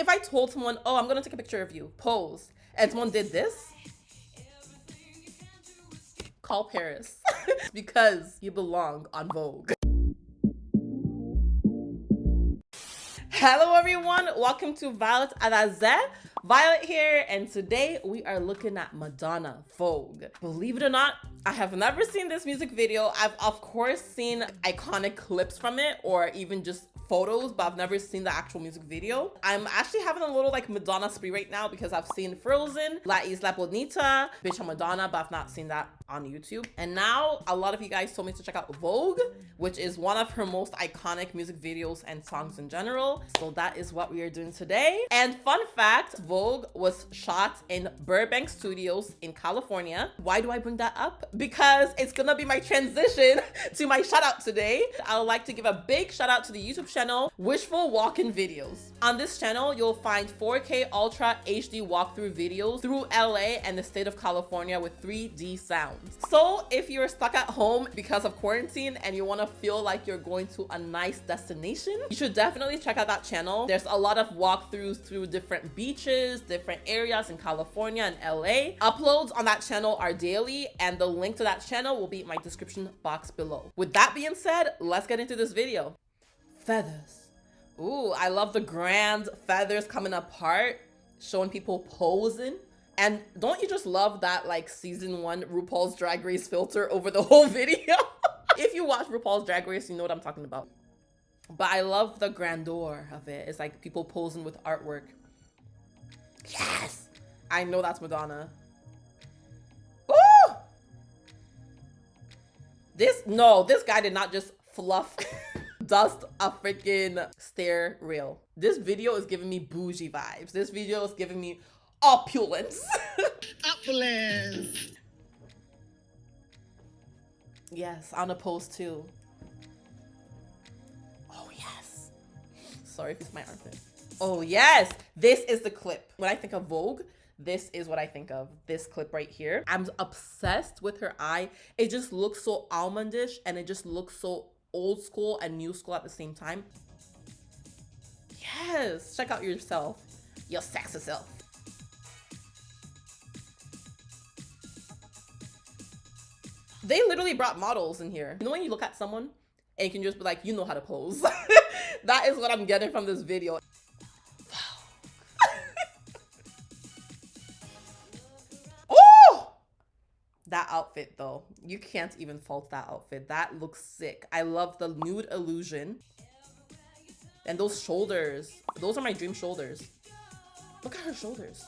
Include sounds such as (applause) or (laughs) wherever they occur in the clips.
If I told someone, oh, I'm gonna take a picture of you, pose, and someone did this, call Paris (laughs) because you belong on Vogue. Hello everyone, welcome to Violet Adaze. Violet here, and today we are looking at Madonna Vogue. Believe it or not, I have never seen this music video. I've of course seen iconic clips from it or even just photos, but I've never seen the actual music video. I'm actually having a little like Madonna spree right now because I've seen Frozen, La Isla Bonita, Bitch Madonna, but I've not seen that on YouTube. And now a lot of you guys told me to check out Vogue, which is one of her most iconic music videos and songs in general. So that is what we are doing today. And fun fact, Vogue was shot in Burbank Studios in California. Why do I bring that up? Because it's gonna be my transition (laughs) to my shout out today. I would like to give a big shout out to the YouTube channel Wishful Walk-In Videos. On this channel, you'll find 4K Ultra HD walkthrough videos through LA and the state of California with 3D sounds. So if you're stuck at home because of quarantine and you want to feel like you're going to a nice destination, you should definitely check out that channel. There's a lot of walkthroughs through different beaches, different areas in California and LA. Uploads on that channel are daily and the link to that channel will be in my description box below. With that being said, let's get into this video feathers. Ooh, I love the grand feathers coming apart, showing people posing. And don't you just love that like season one RuPaul's Drag Race filter over the (laughs) whole video? if you watch RuPaul's Drag Race, you know what I'm talking about. But I love the grandeur of it. It's like people posing with artwork. Yes! I know that's Madonna. This, no, this guy did not just fluff (laughs) dust a freaking stair rail. This video is giving me bougie vibes. This video is giving me opulence. (laughs) opulence. Yes, on a post too. Oh yes. Sorry if it's my armpit. Oh yes, this is the clip. When I think of Vogue, this is what I think of. This clip right here. I'm obsessed with her eye. It just looks so almondish and it just looks so old school and new school at the same time. Yes, check out yourself, your sexy self. They literally brought models in here. You know when you look at someone and you can just be like, you know how to pose. (laughs) that is what I'm getting from this video. That outfit though, you can't even fault that outfit. That looks sick. I love the nude illusion. And those shoulders, those are my dream shoulders. Look at her shoulders.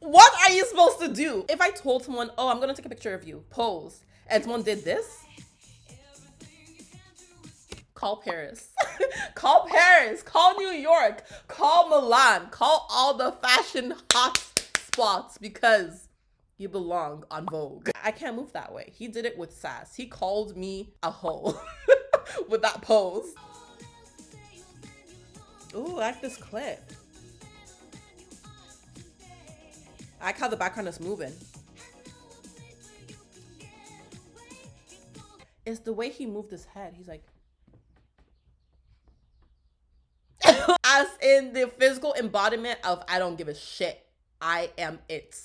What are you supposed to do? If I told someone, oh, I'm gonna take a picture of you, pose, and someone did this, call Paris. (laughs) call Paris. Call New York. Call Milan. Call all the fashion hot spots because you belong on Vogue. I can't move that way. He did it with sass. He called me a hoe (laughs) with that pose. Ooh, I like this clip. I like how the background is moving. It's the way he moved his head. He's like, (laughs) as in the physical embodiment of I don't give a shit. I am it.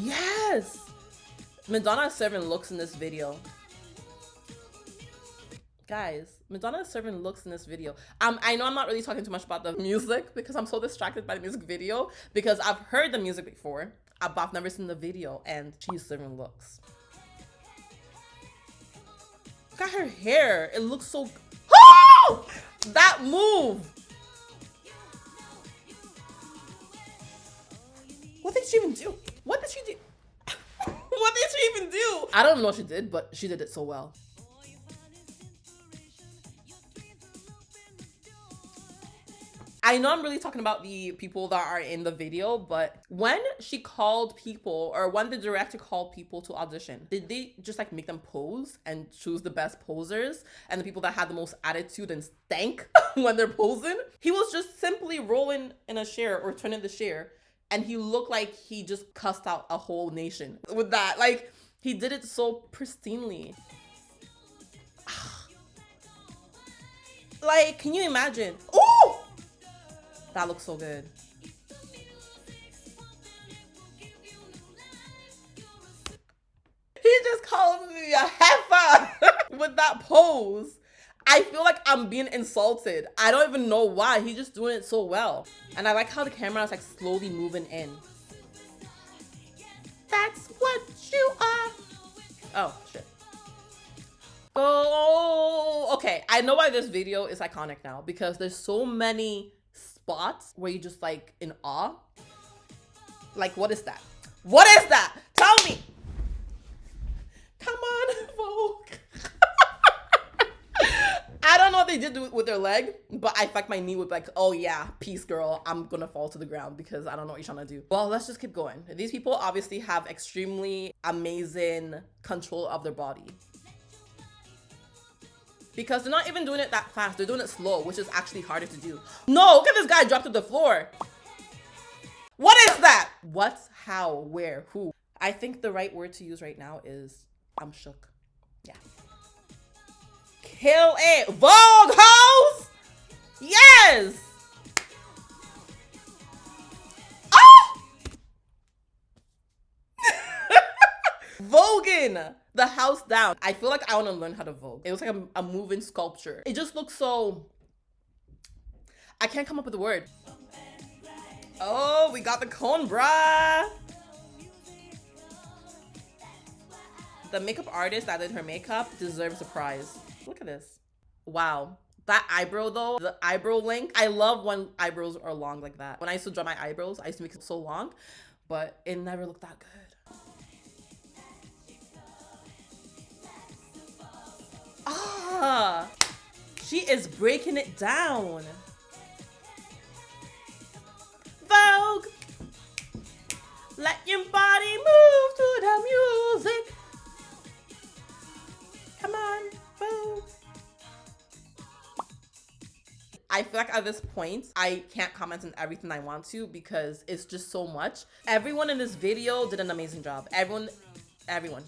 yes! Madonna serving looks in this video. Guys, Madonna serving looks in this video. Um, I know I'm not really talking too much about the music because I'm so distracted by the music video because I've heard the music before, but I've never seen the video and she's serving looks. Look at her hair. It looks so... Oh! That move! What did she even do? What did she do? (laughs) what did she even do? I don't know what she did, but she did it so well. I know I'm really talking about the people that are in the video, but when she called people or when the director called people to audition, did they just like make them pose and choose the best posers and the people that had the most attitude and stank (laughs) when they're posing? He was just simply rolling in a chair or turning the chair and he looked like he just cussed out a whole nation with that. Like, He did it so pristinely. (sighs) like, can you imagine? Oh! That looks so good. He just called me a heifer (laughs) with that pose. I feel like I'm being insulted. I don't even know why. He's just doing it so well. And I like how the camera is like slowly moving in. That's what you are. Oh, shit. Oh, okay. I know why this video is iconic now because there's so many spots where you're just like in awe. Like, what is that? What is that? Tell me. Come on, (laughs) Vogue. (laughs) I don't know what they did with their leg, but I fucked my knee with like, oh yeah, peace girl, I'm gonna fall to the ground because I don't know what you're trying to do. Well, let's just keep going. These people obviously have extremely amazing control of their body. Because they're not even doing it that fast, they're doing it slow, which is actually harder to do. No, look at this guy drop to the floor. What is that? What, how, where, who? I think the right word to use right now is I'm shook. Yeah. Kill it. Vogue hoes! Yes! The house down. I feel like I want to learn how to vogue. It was like a, a moving sculpture. It just looks so... I can't come up with a word. Oh, we got the cone bra. The makeup artist that did her makeup deserves a prize. Look at this. Wow. That eyebrow though, the eyebrow length. I love when eyebrows are long like that. When I used to draw my eyebrows, I used to make it so long, but it never looked that good. She is breaking it down. Vogue, let your body move to the music. Come on, boom. I feel like at this point, I can't comment on everything I want to because it's just so much. Everyone in this video did an amazing job. Everyone, everyone.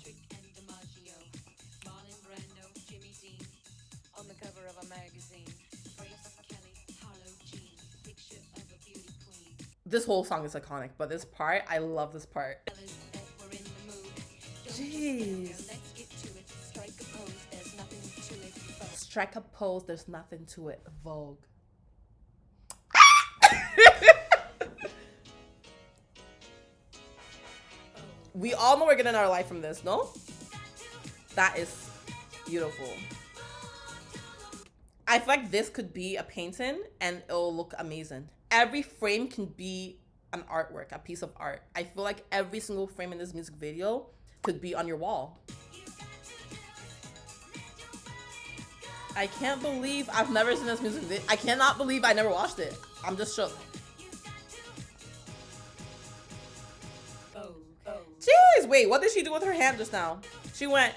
This whole song is iconic, but this part, I love this part. Jeez. strike a pose. There's nothing to it. Vogue. (laughs) we all know we're getting our life from this, no? That is beautiful. I feel like this could be a painting and it'll look amazing. Every frame can be an artwork, a piece of art. I feel like every single frame in this music video could be on your wall. I can't believe I've never seen this music video. I cannot believe I never watched it. I'm just shook. Jeez, wait, what did she do with her hand just now? She went.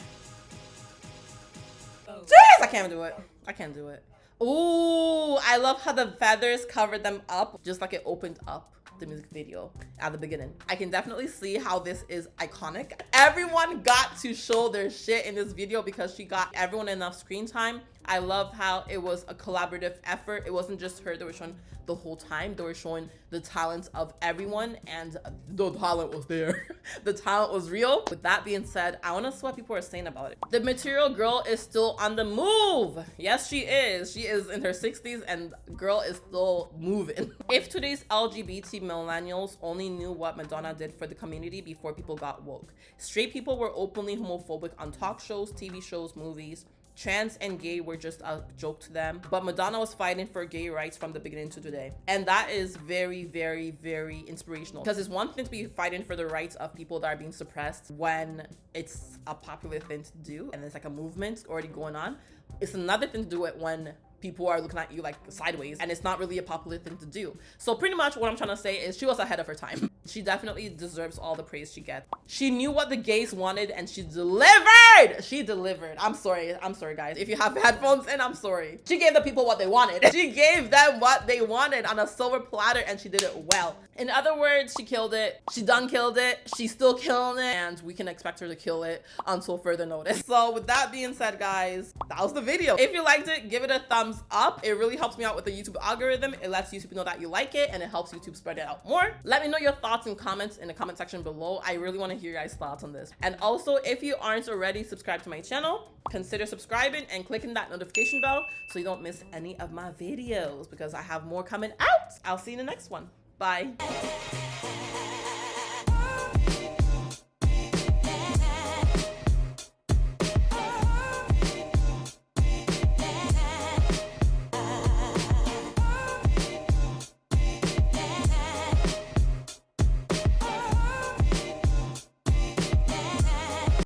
Jeez, I can't do it. I can't do it. Ooh, I love how the feathers covered them up, just like it opened up the music video at the beginning. I can definitely see how this is iconic. Everyone got to show their shit in this video because she got everyone enough screen time. I love how it was a collaborative effort. It wasn't just her that was showing the whole time. They were showing the talents of everyone and the talent was there. (laughs) the talent was real. With that being said, I want to see what people are saying about it. The material girl is still on the move. Yes, she is. She is in her 60s and girl is still moving. (laughs) if today's LGBT millennials only knew what Madonna did for the community before people got woke. Straight people were openly homophobic on talk shows, TV shows, movies, trans and gay were just a joke to them. But Madonna was fighting for gay rights from the beginning to today. And that is very, very, very inspirational. Because it's one thing to be fighting for the rights of people that are being suppressed when it's a popular thing to do and it's like a movement already going on. It's another thing to do it when people are looking at you like sideways and it's not really a popular thing to do. So pretty much what I'm trying to say is she was ahead of her time. (laughs) She definitely deserves all the praise she gets. She knew what the gays wanted and she delivered. She delivered. I'm sorry. I'm sorry guys. If you have (laughs) headphones and I'm sorry. She gave the people what they wanted. (laughs) She gave them what they wanted on a silver platter and she did it well. In other words, she killed it. She done killed it. She's still killing it and we can expect her to kill it until further notice. So with that being said, guys, that was the video. If you liked it, give it a thumbs up. It really helps me out with the YouTube algorithm. It lets YouTube know that you like it and it helps YouTube spread it out more. Let me know your thoughts and comments in the comment section below. I really want to hear your guys' thoughts on this. And also, if you aren't already subscribed to my channel, consider subscribing and clicking that notification bell so you don't miss any of my videos because I have more coming out. I'll see you in the next one. Bye.